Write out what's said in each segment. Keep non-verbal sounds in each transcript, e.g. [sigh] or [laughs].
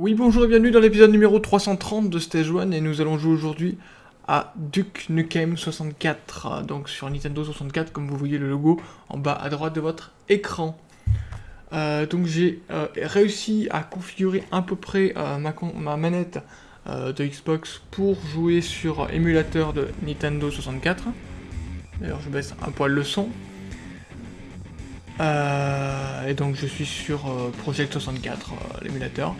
Oui, bonjour et bienvenue dans l'épisode numéro 330 de Stage 1 et nous allons jouer aujourd'hui à Duke Nukem 64, donc sur Nintendo 64 comme vous voyez le logo en bas à droite de votre écran. Euh, donc j'ai euh, réussi à configurer à peu près euh, ma, ma, manette de Xbox pour jouer sur émulateur de Nintendo 64. D'ailleurs je baisse un poil le son. et donc je suis sur Project 64, l'émulateur.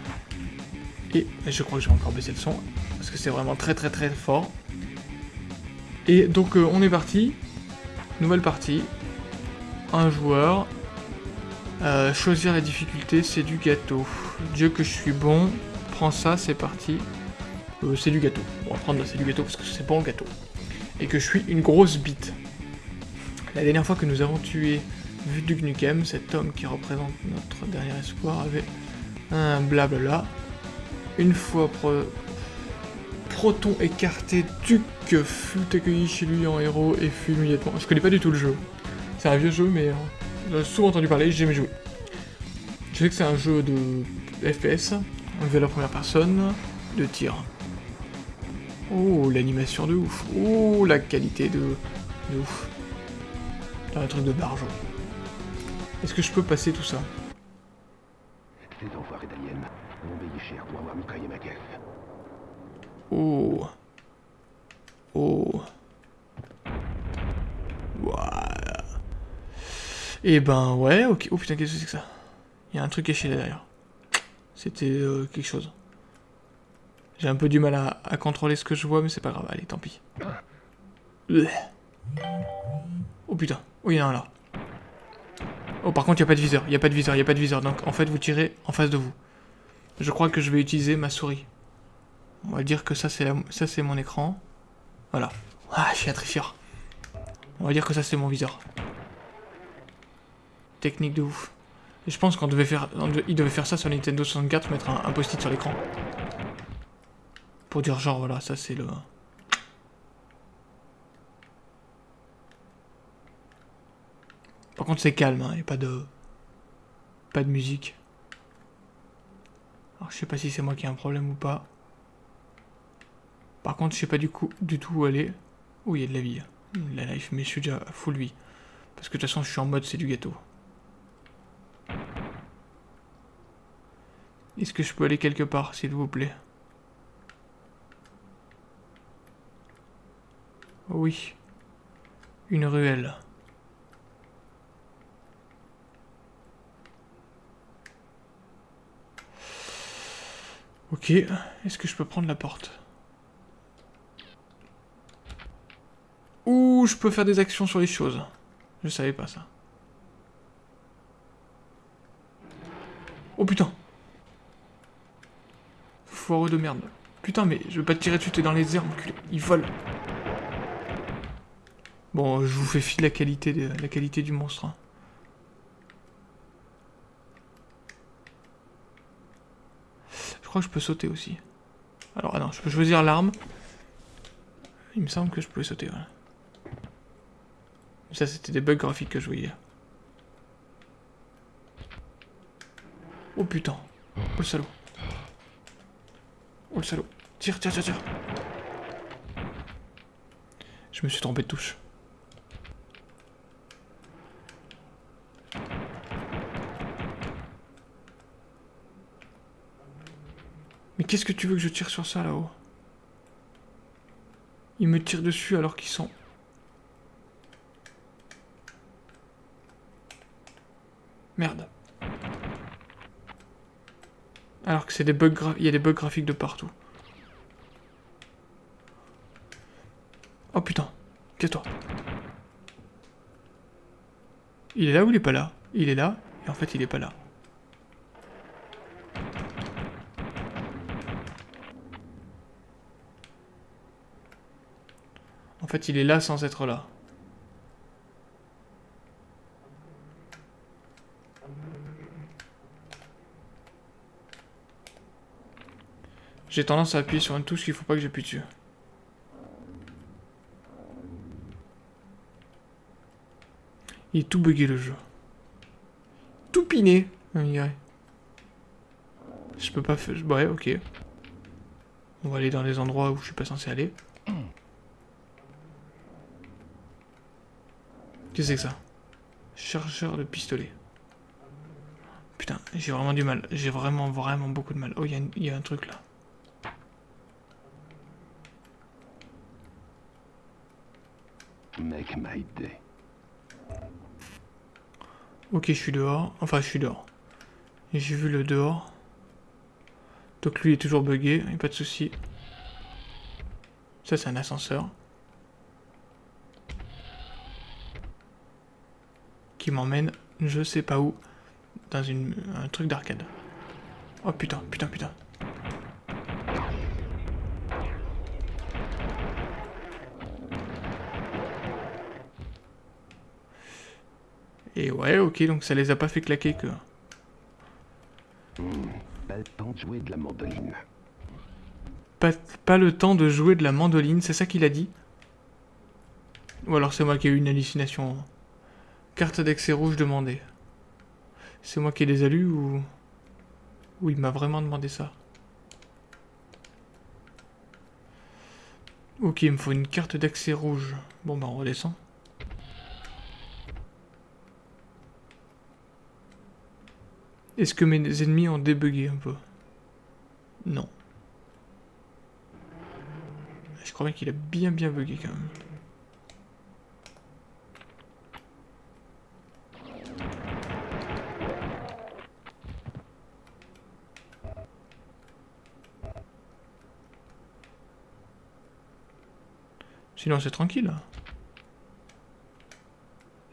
Et je crois que je vais encore baisser le son, parce que c'est vraiment très très très fort. Et donc euh, on est parti, nouvelle partie, un joueur, euh, choisir la difficulté, c'est du gâteau. Dieu que je suis bon, prends ça, c'est parti. Euh, c'est du gâteau. On va prendre c'est du gâteau parce que c'est bon le gâteau. Et que je suis une grosse bite. La dernière fois que nous avons tué Duke Nukem, cet homme qui représente notre dernier espoir avait un blabla une fois Proton écarté, Duke fut accueilli chez lui en héros et fut immédiatement... Je connais pas du tout le jeu. C'est un vieux jeu, mais euh, j'ai souvent entendu parler, j'ai jamais joué. Je sais que c'est un jeu de FPS, on à la première personne, de tir. Oh, l'animation de ouf. Oh, la qualité de, de ouf. un truc de barjo. Est-ce que je peux passer tout ça? Oh. Oh. Voilà. Et ben ouais, ok. Oh putain, qu'est-ce que c'est que ça? Il y a un truc caché derrière. C'était euh, quelque chose. J'ai un peu du mal à, à, contrôler ce que je vois, mais c'est pas grave. Allez, tant pis. Oh putain. Oh, il y en a un là. Oh, par contre, il n'y a pas de viseur. Il n'y a pas de viseur, il n'y a pas de viseur. Donc, en fait, vous tirez en face de vous. Je crois que je vais utiliser ma souris. On va dire que ça c'est mon écran. Voilà. Ah, je suis tricheur. On va dire que ça c'est mon viseur. Technique de ouf. Je pense qu'on devait faire, il devait faire ça sur Nintendo 64, mettre un, un post-it sur l'écran. Pour dire genre voilà, ça c'est le. Par contre c'est calme, il hein, n'y a pas de, pas de musique. Je sais pas si c'est moi qui ai un problème ou pas. Par contre je sais pas du, coup, du tout où aller. Oh il y a de la vie. La life, mais je suis déjà full vie. Parce que de toute façon je suis en mode c'est du gâteau. Est-ce que je peux aller quelque part s'il vous plaît? Oui. Une ruelle. Ok, est-ce que je peux prendre la porte? Ou je peux faire des actions sur les choses. Je savais pas ça. Oh putain Foireux de merde. Putain, mais je veux pas te tirer dessus, t'es dans les airs, enculé. Il vole. Bon, je vous fais fi de la qualité, de, la qualité du monstre. Hein. Je crois que je peux sauter aussi. Alors, ah non, je peux choisir l'arme. Il me semble que je pouvais sauter. Ça, c'était des bugs graphiques que je voyais. Oh putain. Oh le salaud. Oh le salaud. Tire, tire, tire, tire. Je me suis trompé de touche. Qu'est-ce que tu veux que je tire sur ça là-haut? Ils me tirent dessus alors qu'ils sont... Merde. Alors que c'est des bugs il y a des bugs graphiques de partout. Oh putain, tais-toi. Il est là ou il est pas là? Il est là, et en fait il est pas là. En fait, il est là sans être là. J'ai tendance à appuyer sur une touche qu'il faut pas que j'appuie dessus. Il est tout bugué le jeu. Tout piné. Je peux pas faire... Ouais, ok. On va aller dans les endroits où je suis pas censé aller. Qu'est-ce que c'est que ça? Chargeur de pistolet. Putain, j'ai vraiment du mal. J'ai vraiment, vraiment beaucoup de mal. Oh, il y, y, a un truc là. Make my day. Ok, je suis dehors. Enfin, je suis dehors. J'ai vu le dehors. Donc lui est toujours bugué, a pas de souci. Ça, c'est un ascenseur. Qui m'emmène je sais pas où. Dans une, un truc d'arcade. Oh putain, putain, putain. Et ouais, ok, donc ça les a pas fait claquer que... Pas le temps de jouer de la mandoline. Pas, pas le temps de jouer de la mandoline, c'est ça qu'il a dit? Ou alors c'est moi qui ai eu une hallucination Carte d'accès rouge demandée. C'est moi qui ai les alus ou... Ou il m'a vraiment demandé ça? Ok, il me faut une carte d'accès rouge. Bon bah on redescend. Est-ce que mes ennemis ont débugué un peu? Non. Je crois bien qu'il a bien bien bugué quand même. Sinon c'est tranquille.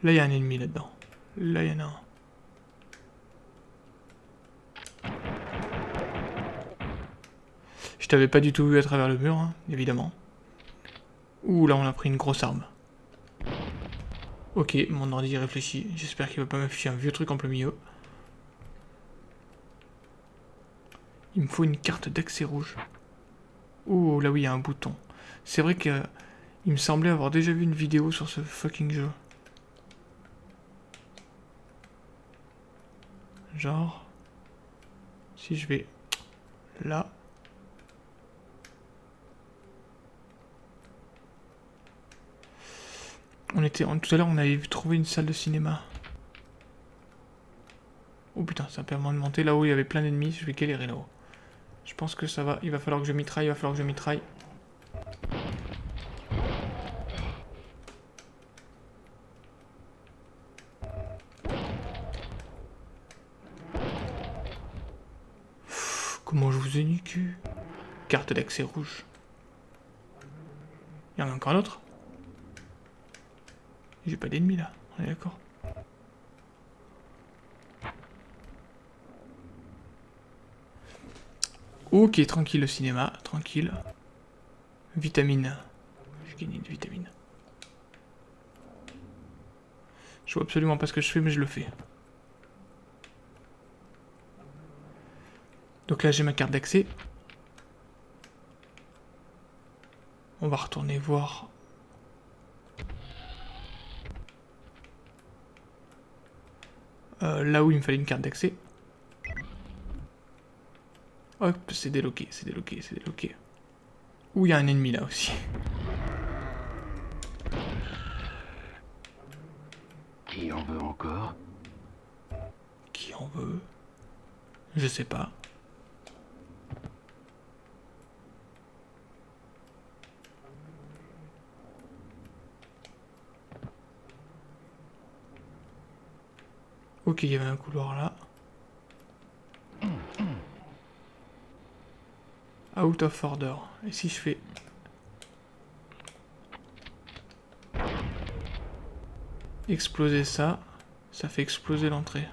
Là il y a un ennemi là-dedans. Là il y en a un. Je t'avais pas du tout vu à travers le mur, hein, évidemment. Ouh, là on a pris une grosse arme. Ok, mon ordi réfléchit. J'espère qu'il va pas m'afficher un vieux truc en plein milieu. Il me faut une carte d'accès rouge. Ouh, là oui, il y a un bouton. C'est vrai que il me semblait avoir déjà vu une vidéo sur ce fucking jeu. Genre... Si je vais là... On était, tout à l'heure, on avait trouvé une salle de cinéma. Oh putain, ça permet de monter. Là-haut, il y avait plein d'ennemis. Je vais galérer là-haut. Je pense que ça va. Il va falloir que je mitraille. Il va falloir que je mitraille. comment je vous ai niqué Carte d'accès rouge. Il y en a encore un autre j'ai pas d'ennemis là, on est d'accord? Ok, tranquille le cinéma, tranquille. Vitamine. J'ai gagné de vitamine. Je vois absolument pas ce que je fais, mais je le fais. Donc là, j'ai ma carte d'accès. On va retourner voir Euh, là où il me fallait une carte d'accès. Hop, c'est déloqué, c'est déloqué, c'est déloqué. Où il y a un ennemi là aussi. Qui en veut encore? Qui en veut? Je sais pas. Il y avait un couloir là. Out of order. Et si je fais... Exploser ça, ça fait exploser l'entrée.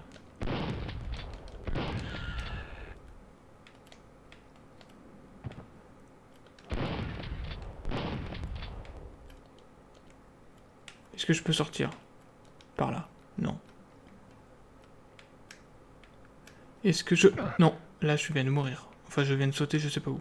Est-ce que je peux sortir? Par là Non. Est-ce que je... Non, là je viens de mourir. Enfin, je viens de sauter, je sais pas où.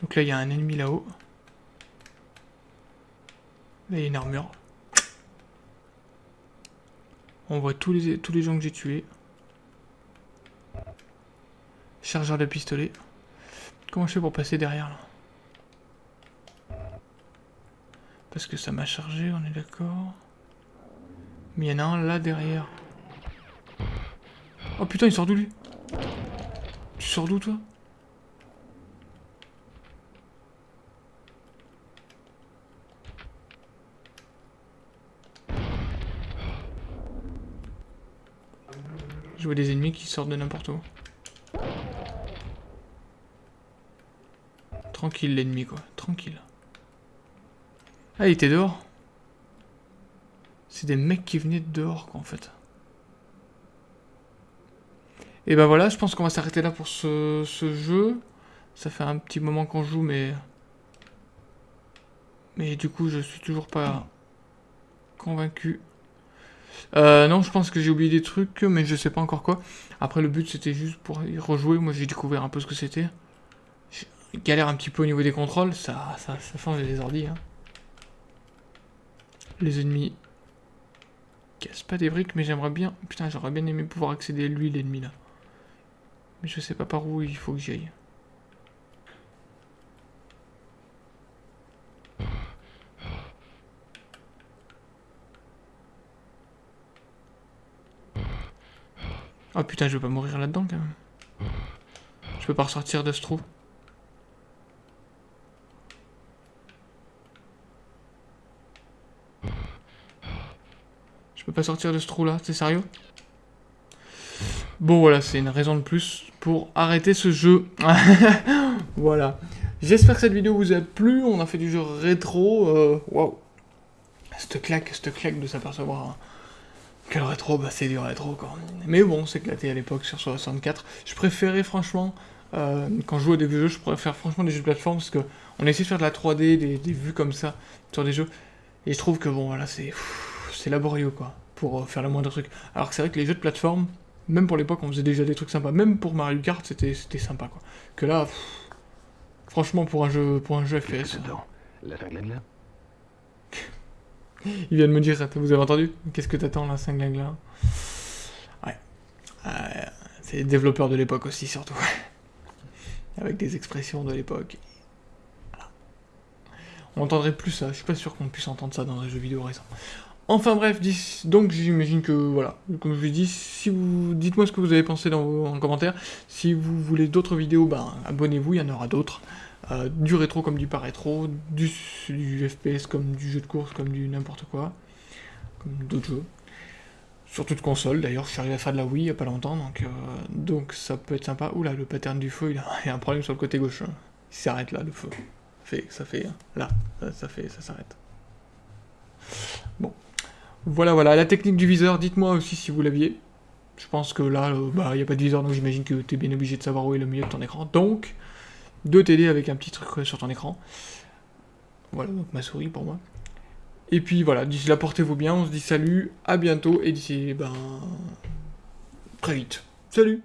Donc là, il y a un ennemi là-haut. Là, il y a une armure. On voit tous les, tous les gens que j'ai tués. Chargeur de pistolet. Comment je fais pour passer derrière là? Parce que ça m'a chargé, on est d'accord. Mais il y en a un là derrière. Oh putain, il sort d'où lui? Tu sors d'où toi? Je vois des ennemis qui sortent de n'importe où. Tranquille l'ennemi quoi, tranquille. Ah il était dehors C'est des mecs qui venaient de dehors quoi en fait. Et ben voilà, je pense qu'on va s'arrêter là pour ce, ce, jeu. Ça fait un petit moment qu'on joue mais... Mais du coup je suis toujours pas convaincu. Euh, non, je pense que j'ai oublié des trucs, mais je sais pas encore quoi. Après, le but, c'était juste pour y rejouer. Moi, j'ai découvert un peu ce que c'était. Galère un petit peu au niveau des contrôles. Ça, ça, ça change les ordi. Hein. Les ennemis cassent pas des briques, mais j'aimerais bien... Putain, j'aurais bien aimé pouvoir accéder à lui, l'ennemi, là. Mais je sais pas par où il faut que j'y aille. Oh putain, je vais pas mourir là-dedans quand même. Je peux pas ressortir de ce trou. Sortir de ce trou là, c'est sérieux? Bon voilà, c'est une raison de plus pour arrêter ce jeu. [laughs] voilà. J'espère que cette vidéo vous a plu, on a fait du jeu rétro. Euh, waouh. Cette claque, cette claque de s'apercevoir quel rétro, bah c'est du rétro quoi. Mais bon, c'est éclaté à l'époque sur 64. Je préférais franchement, euh, quand je jouais à des vieux jeux, je préfère franchement des jeux de plateforme parce que on essaie de faire de la 3D, des, vues comme ça sur des jeux. Et je trouve que bon voilà, c'est laborieux quoi, pour euh, faire le moindre truc. Alors que c'est vrai que les jeux de plateforme, même pour l'époque, on faisait déjà des trucs sympas. Même pour Mario Kart, c'était sympa quoi. Que là, franchement pour un jeu, pour un jeu FPS. La [laughs] Il vient de me dire, vous avez entendu? Qu'est-ce que t'attends là, 5 là Ouais. Euh, c'est les développeurs de l'époque aussi, surtout. [laughs] Avec des expressions de l'époque. On entendrait plus ça, je suis pas sûr qu'on puisse entendre ça dans un jeu vidéo récent. Enfin bref, donc j'imagine que, voilà, comme je vous dit, si vous dites-moi ce que vous avez pensé dans vos, en commentaire. Si vous voulez d'autres vidéos, ben abonnez-vous, il y en aura d'autres. Euh, du rétro comme du pas rétro, du, FPS comme du jeu de course, comme du n'importe quoi, comme d'autres jeux. Sur toute console, d'ailleurs, je suis arrivé à faire de la Wii il n'y a pas longtemps, donc, euh, donc ça peut être sympa. Oula, le pattern du feu, il a, [laughs] a un problème sur le côté gauche. Hein. Il s'arrête là, le feu. Ça fait, ça fait, là, ça, fait, ça s'arrête. Bon. Voilà, voilà, la technique du viseur, dites-moi aussi si vous l'aviez. Je pense que là, euh, bah, il n'y a pas de viseur, donc j'imagine que tu es bien obligé de savoir où est le milieu de ton écran. Donc, deux télé avec un petit truc sur ton écran. Voilà, donc ma souris pour moi. Et puis voilà, d'ici là, portez-vous bien, on se dit salut, à bientôt, et d'ici, ben, très vite. Salut